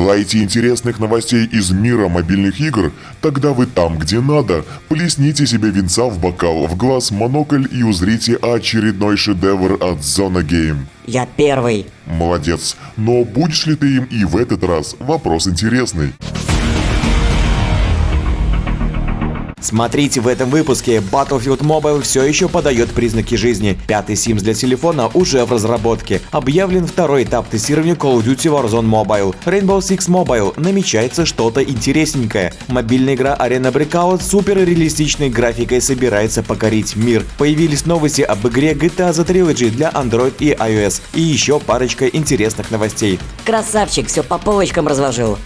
Желаете интересных новостей из мира мобильных игр? Тогда вы там, где надо. Плесните себе винца в бокал, в глаз монокль и узрите очередной шедевр от Zona Game. Я первый. Молодец. Но будешь ли ты им и в этот раз? Вопрос интересный. Смотрите в этом выпуске. Battlefield Mobile все еще подает признаки жизни. Пятый Sims для телефона уже в разработке. Объявлен второй этап тестирования Call of Duty Warzone Mobile. Rainbow Six Mobile. Намечается что-то интересненькое. Мобильная игра Arena Breakout супер реалистичной графикой собирается покорить мир. Появились новости об игре GTA The Trilogy для Android и iOS. И еще парочка интересных новостей. Красавчик, все по полочкам разложил.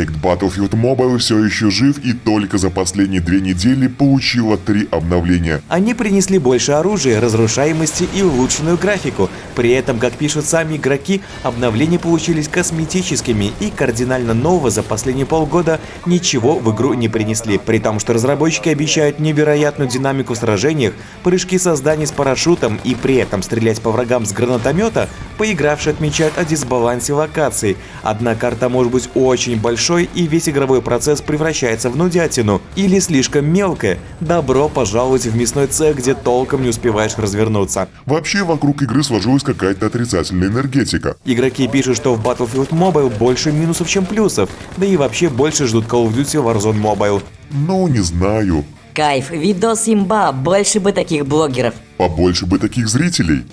Проект Battlefield Mobile все еще жив и только за последние две недели получила три обновления. Они принесли больше оружия, разрушаемости и улучшенную графику. При этом, как пишут сами игроки, обновления получились косметическими и кардинально нового за последние полгода ничего в игру не принесли. При том, что разработчики обещают невероятную динамику в сражениях, прыжки со с парашютом и при этом стрелять по врагам с гранатомета, поигравшие отмечают о дисбалансе локаций. Одна карта может быть очень большой и весь игровой процесс превращается в нудятину. Или слишком мелкое. Добро пожаловать в мясной цех, где толком не успеваешь развернуться. Вообще вокруг игры сложилась какая-то отрицательная энергетика. Игроки пишут, что в Battlefield Mobile больше минусов, чем плюсов. Да и вообще больше ждут Call of Duty Warzone Mobile. Ну, не знаю. Кайф, видос имба, больше бы таких блогеров. Побольше бы таких зрителей.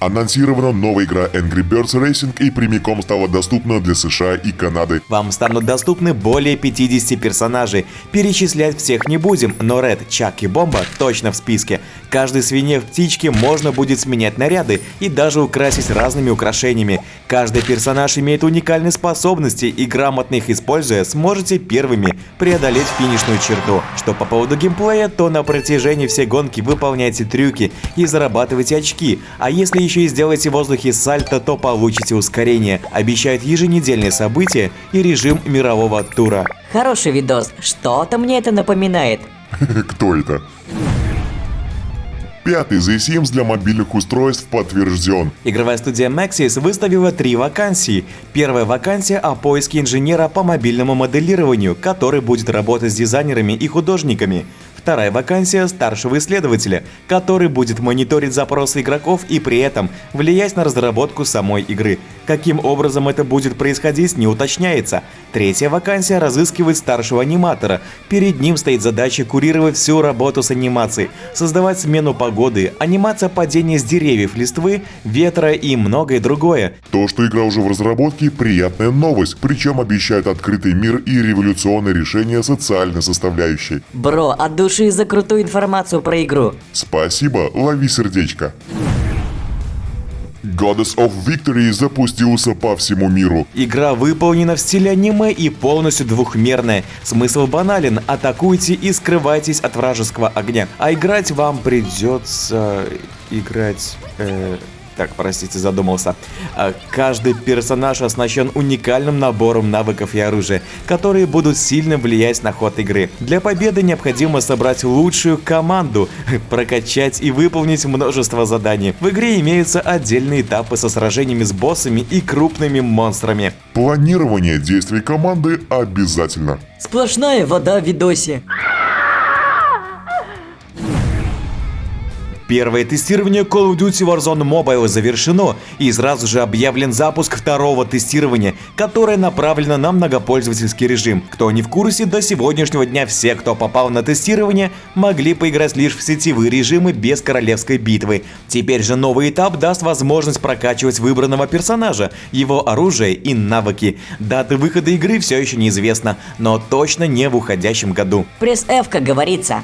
Анонсирована новая игра Angry Birds Racing и прямиком стала доступна для США и Канады. Вам станут доступны более 50 персонажей. Перечислять всех не будем, но Ред, Чак и Бомба точно в списке. Каждой свинье в птичке можно будет сменять наряды и даже украсить разными украшениями. Каждый персонаж имеет уникальные способности и грамотно их используя, сможете первыми преодолеть финишную черту. Что по поводу геймплея, то на протяжении всей гонки выполняйте трюки и зарабатывайте очки, а если еще и сделаете в воздухе сальто, то получите ускорение. Обещают еженедельные события и режим мирового тура. Хороший видос, что-то мне это напоминает. Кто это? Пятый The для мобильных устройств подтвержден. Игровая студия Maxis выставила три вакансии. Первая вакансия о поиске инженера по мобильному моделированию, который будет работать с дизайнерами и художниками. Вторая вакансия старшего исследователя, который будет мониторить запросы игроков и при этом влиять на разработку самой игры. Каким образом это будет происходить, не уточняется. Третья вакансия разыскивает старшего аниматора. Перед ним стоит задача курировать всю работу с анимацией, создавать смену погоды, анимация падения с деревьев, листвы, ветра и многое другое. То, что игра уже в разработке, приятная новость, причем обещает открытый мир и революционное решение социальной составляющей. Бро, от души за крутую информацию про игру. Спасибо, лови сердечко. Goddess of Victory запустился по всему миру. Игра выполнена в стиле аниме и полностью двухмерная. Смысл банален – атакуйте и скрывайтесь от вражеского огня. А играть вам придется... играть... Э... Так, простите, задумался. А, Каждый персонаж оснащен уникальным набором навыков и оружия, которые будут сильно влиять на ход игры. Для победы необходимо собрать лучшую команду, прокачать и выполнить множество заданий. В игре имеются отдельные этапы со сражениями с боссами и крупными монстрами. Планирование действий команды обязательно. Сплошная вода в видосе. Первое тестирование Call of Duty Warzone Mobile завершено и сразу же объявлен запуск второго тестирования, которое направлено на многопользовательский режим. Кто не в курсе, до сегодняшнего дня все, кто попал на тестирование, могли поиграть лишь в сетевые режимы без королевской битвы. Теперь же новый этап даст возможность прокачивать выбранного персонажа, его оружие и навыки. Даты выхода игры все еще неизвестна, но точно не в уходящем году. Пресс F, как говорится.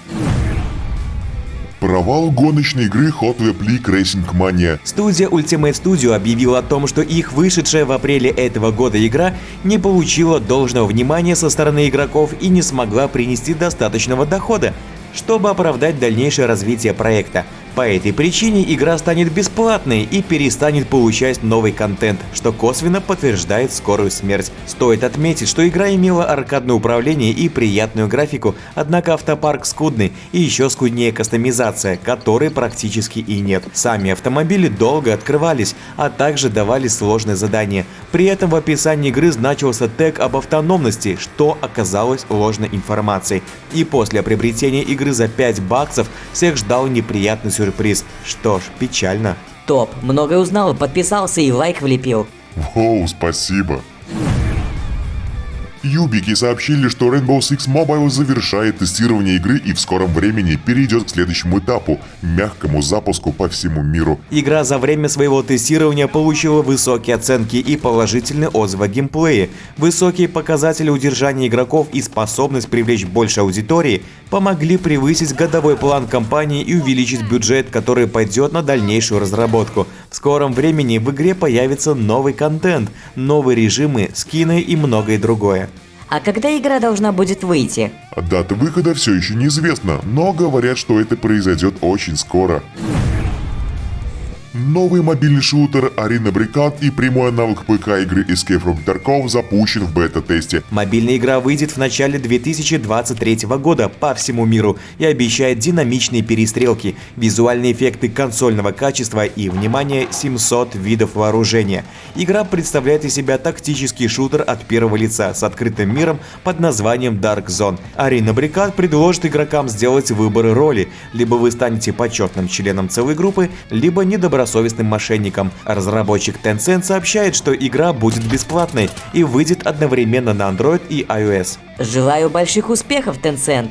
Провал гоночной игры Hot Web League Racing Mania. Студия Ultimate Studio объявила о том, что их вышедшая в апреле этого года игра не получила должного внимания со стороны игроков и не смогла принести достаточного дохода, чтобы оправдать дальнейшее развитие проекта. По этой причине игра станет бесплатной и перестанет получать новый контент, что косвенно подтверждает скорую смерть. Стоит отметить, что игра имела аркадное управление и приятную графику, однако автопарк скудный и еще скуднее кастомизация, которой практически и нет. Сами автомобили долго открывались, а также давали сложные задания. При этом в описании игры значился тег об автономности, что оказалось ложной информацией. И после приобретения игры за 5 баксов всех ждал неприятный сюрприз. Что ж, печально. Топ, многое узнал, подписался и лайк влепил. Воу, спасибо. Юбики сообщили, что Rainbow Six Mobile завершает тестирование игры и в скором времени перейдет к следующему этапу – мягкому запуску по всему миру. Игра за время своего тестирования получила высокие оценки и положительные отзывы о геймплее. Высокие показатели удержания игроков и способность привлечь больше аудитории помогли превысить годовой план компании и увеличить бюджет, который пойдет на дальнейшую разработку. В скором времени в игре появится новый контент, новые режимы, скины и многое другое. А когда игра должна будет выйти? Дата выхода все еще неизвестна, но говорят, что это произойдет очень скоро. Новый мобильный шутер Arena Brigade и прямой аналог ПК игры Escape from Tarkov запущен в бета-тесте. Мобильная игра выйдет в начале 2023 года по всему миру и обещает динамичные перестрелки, визуальные эффекты консольного качества и, внимание, 700 видов вооружения. Игра представляет из себя тактический шутер от первого лица с открытым миром под названием Dark Zone. Arena Brigade предложит игрокам сделать выборы роли, либо вы станете почетным членом целой группы, либо недобросовестным мошенником. Разработчик Tencent сообщает, что игра будет бесплатной и выйдет одновременно на Android и iOS. Желаю больших успехов, Tencent.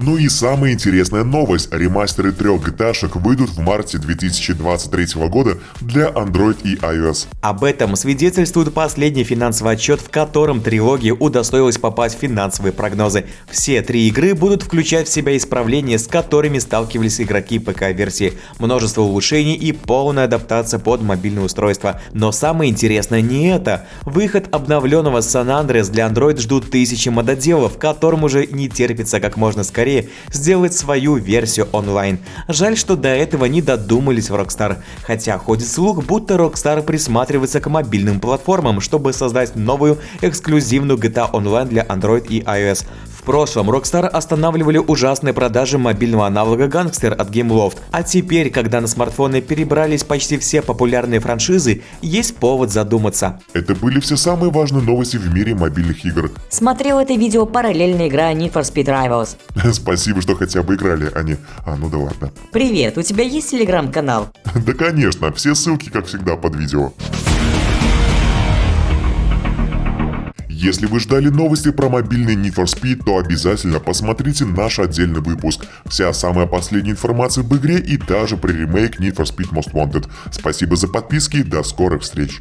Ну и самая интересная новость. Ремастеры трех GTA выйдут в марте 2023 года для Android и iOS. Об этом свидетельствует последний финансовый отчет, в котором трилогия удостоилась попасть в финансовые прогнозы. Все три игры будут включать в себя исправления, с которыми сталкивались игроки ПК-версии, множество улучшений и полная адаптация под мобильное устройство. Но самое интересное не это. Выход обновленного San Andreas для Android ждут тысячи мододелов, которым уже не терпится как можно скорее сделать свою версию онлайн. Жаль, что до этого не додумались в Rockstar, хотя ходит слух, будто Rockstar присматривается к мобильным платформам, чтобы создать новую эксклюзивную GTA Online для Android и iOS. В прошлом Rockstar останавливали ужасные продажи мобильного аналога Gangster от Gameloft, а теперь, когда на смартфоны перебрались почти все популярные франшизы, есть повод задуматься. Это были все самые важные новости в мире мобильных игр. Смотрел это видео параллельно игра Need for Speed Rivals. Спасибо, что хотя бы играли, а не... А, ну да ладно. Привет, у тебя есть телеграм-канал? Да конечно, все ссылки, как всегда, под видео. Если вы ждали новости про мобильный Need for Speed, то обязательно посмотрите наш отдельный выпуск. Вся самая последняя информация об игре и даже про ремейк Need for Speed Most Wanted. Спасибо за подписки, до скорых встреч.